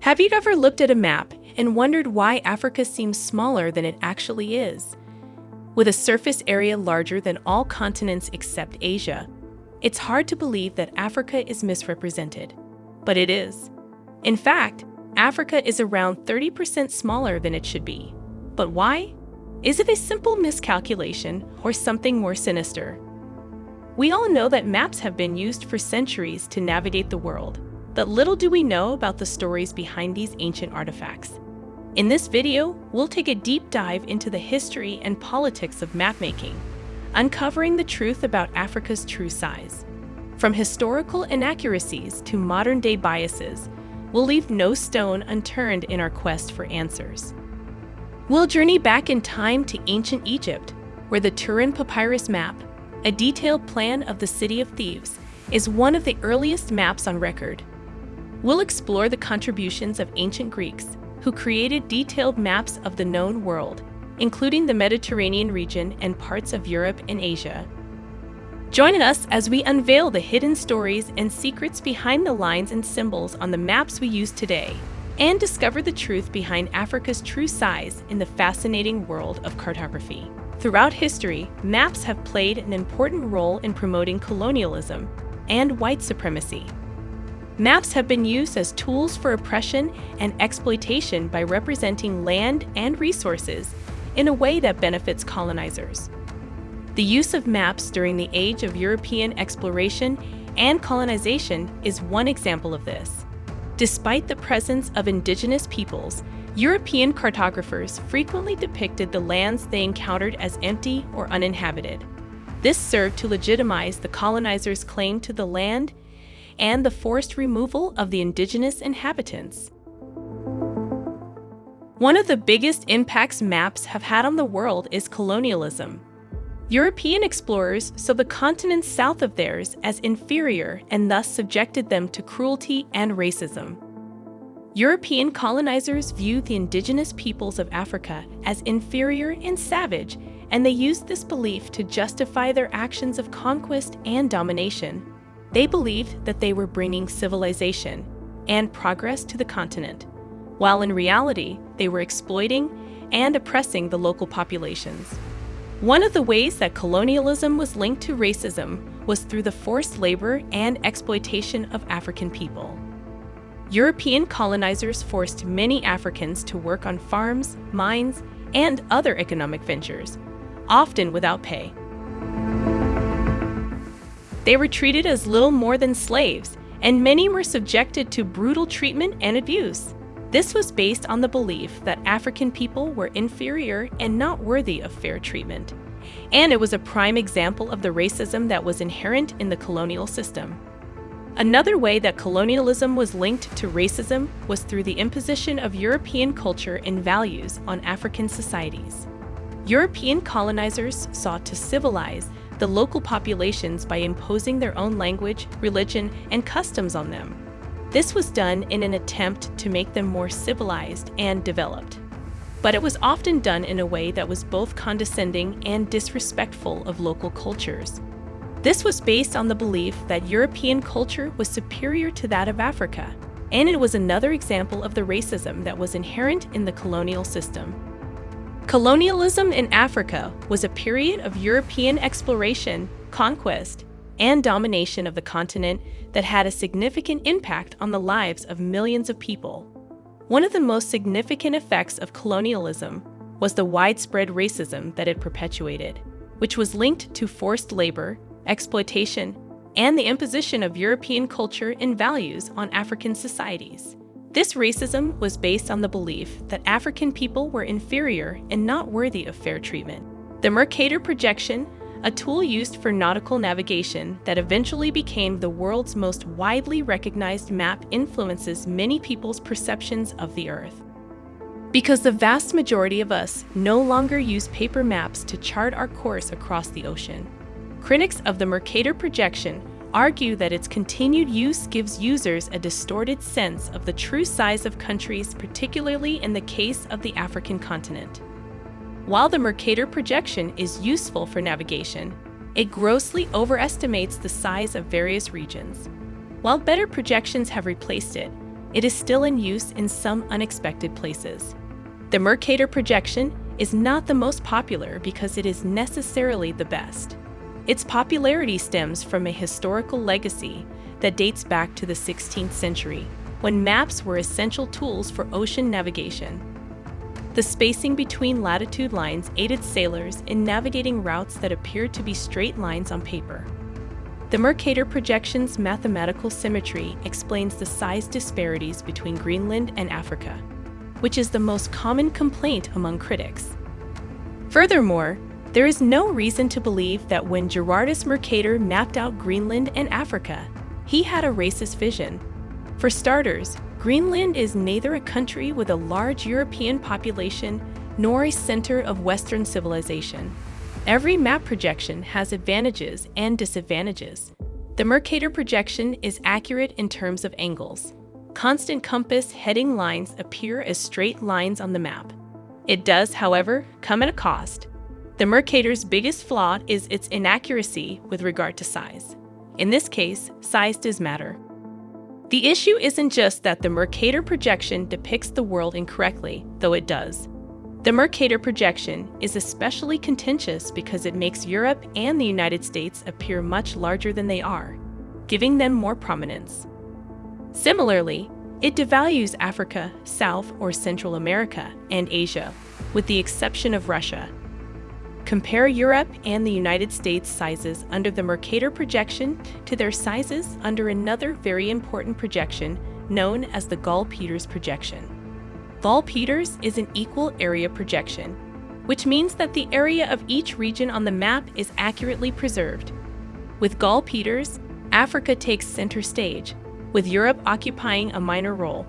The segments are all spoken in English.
Have you ever looked at a map and wondered why Africa seems smaller than it actually is? With a surface area larger than all continents except Asia, it's hard to believe that Africa is misrepresented. But it is. In fact, Africa is around 30% smaller than it should be. But why? Is it a simple miscalculation or something more sinister? We all know that maps have been used for centuries to navigate the world, but little do we know about the stories behind these ancient artifacts. In this video, we'll take a deep dive into the history and politics of mapmaking, uncovering the truth about Africa's true size. From historical inaccuracies to modern-day biases, we'll leave no stone unturned in our quest for answers. We'll journey back in time to ancient Egypt, where the Turin Papyrus map, a detailed plan of the city of Thebes, is one of the earliest maps on record. We'll explore the contributions of ancient Greeks, who created detailed maps of the known world, including the Mediterranean region and parts of Europe and Asia. Join us as we unveil the hidden stories and secrets behind the lines and symbols on the maps we use today, and discover the truth behind Africa's true size in the fascinating world of cartography. Throughout history, maps have played an important role in promoting colonialism and white supremacy. Maps have been used as tools for oppression and exploitation by representing land and resources in a way that benefits colonizers. The use of maps during the age of European exploration and colonization is one example of this. Despite the presence of indigenous peoples, European cartographers frequently depicted the lands they encountered as empty or uninhabited. This served to legitimize the colonizers' claim to the land and the forced removal of the indigenous inhabitants. One of the biggest impacts maps have had on the world is colonialism. European explorers saw the continents south of theirs as inferior and thus subjected them to cruelty and racism. European colonizers viewed the indigenous peoples of Africa as inferior and savage, and they used this belief to justify their actions of conquest and domination. They believed that they were bringing civilization and progress to the continent, while in reality, they were exploiting and oppressing the local populations. One of the ways that colonialism was linked to racism was through the forced labor and exploitation of African people. European colonizers forced many Africans to work on farms, mines, and other economic ventures, often without pay. They were treated as little more than slaves, and many were subjected to brutal treatment and abuse. This was based on the belief that African people were inferior and not worthy of fair treatment. And it was a prime example of the racism that was inherent in the colonial system. Another way that colonialism was linked to racism was through the imposition of European culture and values on African societies. European colonizers sought to civilize the local populations by imposing their own language, religion, and customs on them. This was done in an attempt to make them more civilized and developed. But it was often done in a way that was both condescending and disrespectful of local cultures. This was based on the belief that European culture was superior to that of Africa, and it was another example of the racism that was inherent in the colonial system. Colonialism in Africa was a period of European exploration, conquest, and domination of the continent that had a significant impact on the lives of millions of people. One of the most significant effects of colonialism was the widespread racism that it perpetuated, which was linked to forced labor, exploitation, and the imposition of European culture and values on African societies. This racism was based on the belief that African people were inferior and not worthy of fair treatment. The Mercator projection, a tool used for nautical navigation that eventually became the world's most widely recognized map influences many people's perceptions of the Earth. Because the vast majority of us no longer use paper maps to chart our course across the ocean. Critics of the Mercator projection argue that its continued use gives users a distorted sense of the true size of countries, particularly in the case of the African continent. While the Mercator projection is useful for navigation, it grossly overestimates the size of various regions. While better projections have replaced it, it is still in use in some unexpected places. The Mercator projection is not the most popular because it is necessarily the best. Its popularity stems from a historical legacy that dates back to the 16th century, when maps were essential tools for ocean navigation. The spacing between latitude lines aided sailors in navigating routes that appeared to be straight lines on paper. The Mercator projection's mathematical symmetry explains the size disparities between Greenland and Africa, which is the most common complaint among critics. Furthermore, there is no reason to believe that when Gerardus Mercator mapped out Greenland and Africa, he had a racist vision. For starters, Greenland is neither a country with a large European population nor a center of Western civilization. Every map projection has advantages and disadvantages. The Mercator projection is accurate in terms of angles. Constant compass heading lines appear as straight lines on the map. It does, however, come at a cost. The Mercator's biggest flaw is its inaccuracy with regard to size. In this case, size does matter. The issue isn't just that the Mercator projection depicts the world incorrectly, though it does. The Mercator projection is especially contentious because it makes Europe and the United States appear much larger than they are, giving them more prominence. Similarly, it devalues Africa, South or Central America, and Asia, with the exception of Russia. Compare Europe and the United States sizes under the Mercator projection to their sizes under another very important projection known as the Gall-Peters projection. Gall-Peters is an equal area projection, which means that the area of each region on the map is accurately preserved. With Gall-Peters, Africa takes center stage, with Europe occupying a minor role.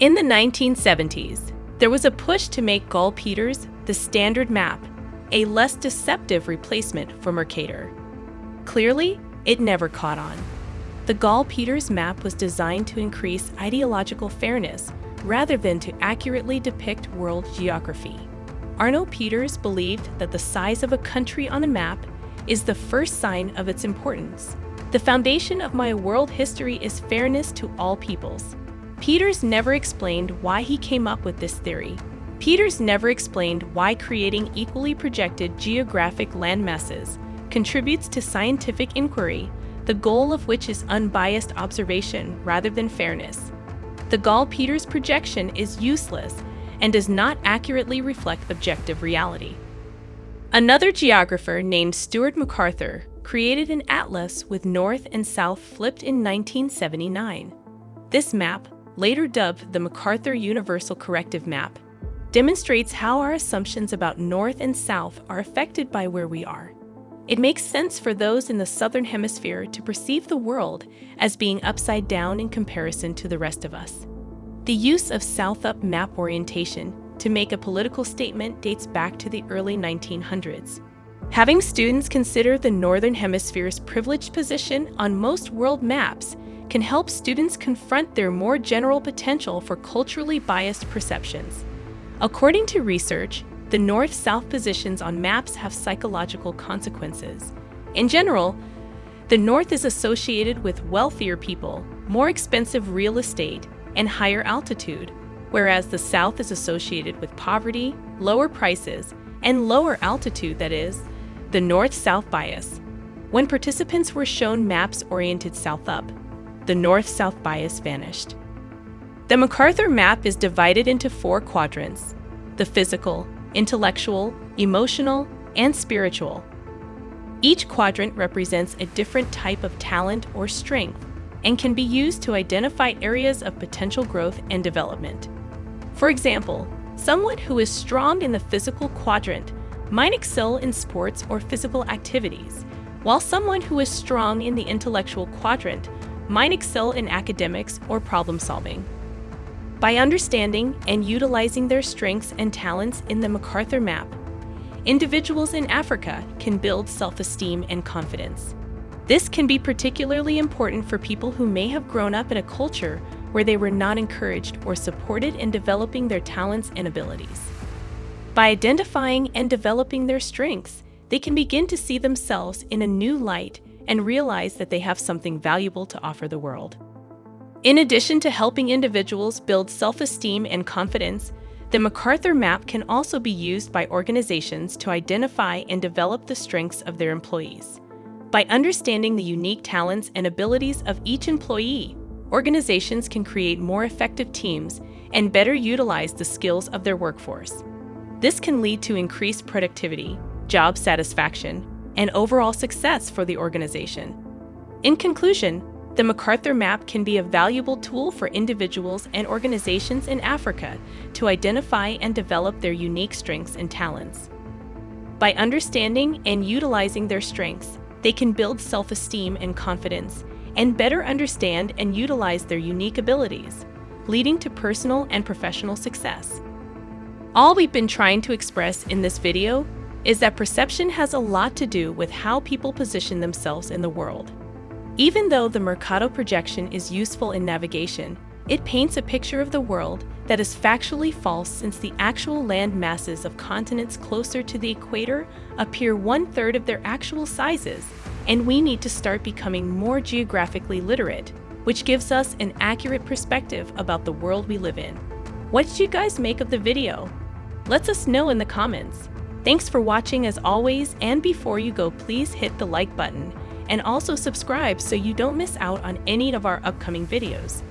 In the 1970s, there was a push to make Gall-Peters the standard map, a less deceptive replacement for Mercator. Clearly, it never caught on. The Gall-Peters map was designed to increase ideological fairness rather than to accurately depict world geography. Arno Peters believed that the size of a country on a map is the first sign of its importance. The foundation of my world history is fairness to all peoples. Peters never explained why he came up with this theory. Peters never explained why creating equally projected geographic landmasses contributes to scientific inquiry, the goal of which is unbiased observation rather than fairness. The Gall-Peters projection is useless and does not accurately reflect objective reality. Another geographer named Stuart McArthur created an atlas with north and south flipped in 1979. This map, later dubbed the McArthur Universal Corrective Map, demonstrates how our assumptions about north and south are affected by where we are. It makes sense for those in the southern hemisphere to perceive the world as being upside down in comparison to the rest of us. The use of south-up map orientation to make a political statement dates back to the early 1900s. Having students consider the Northern Hemisphere's privileged position on most world maps can help students confront their more general potential for culturally biased perceptions. According to research, the north-south positions on maps have psychological consequences. In general, the north is associated with wealthier people, more expensive real estate, and higher altitude, whereas the south is associated with poverty, lower prices, and lower altitude that is, the north-south bias. When participants were shown maps oriented south-up, the north-south bias vanished. The McArthur map is divided into four quadrants, the physical, intellectual, emotional, and spiritual. Each quadrant represents a different type of talent or strength and can be used to identify areas of potential growth and development. For example, someone who is strong in the physical quadrant might excel in sports or physical activities, while someone who is strong in the intellectual quadrant might excel in academics or problem solving. By understanding and utilizing their strengths and talents in the McArthur map, individuals in Africa can build self-esteem and confidence. This can be particularly important for people who may have grown up in a culture where they were not encouraged or supported in developing their talents and abilities. By identifying and developing their strengths, they can begin to see themselves in a new light and realize that they have something valuable to offer the world. In addition to helping individuals build self-esteem and confidence, the McArthur Map can also be used by organizations to identify and develop the strengths of their employees. By understanding the unique talents and abilities of each employee, organizations can create more effective teams and better utilize the skills of their workforce. This can lead to increased productivity, job satisfaction, and overall success for the organization. In conclusion, the McArthur Map can be a valuable tool for individuals and organizations in Africa to identify and develop their unique strengths and talents. By understanding and utilizing their strengths, they can build self-esteem and confidence and better understand and utilize their unique abilities, leading to personal and professional success. All we've been trying to express in this video is that perception has a lot to do with how people position themselves in the world. Even though the Mercator projection is useful in navigation, it paints a picture of the world that is factually false since the actual land masses of continents closer to the equator appear one-third of their actual sizes, and we need to start becoming more geographically literate, which gives us an accurate perspective about the world we live in. What did you guys make of the video? Let us know in the comments. Thanks for watching as always, and before you go, please hit the like button and also subscribe so you don't miss out on any of our upcoming videos.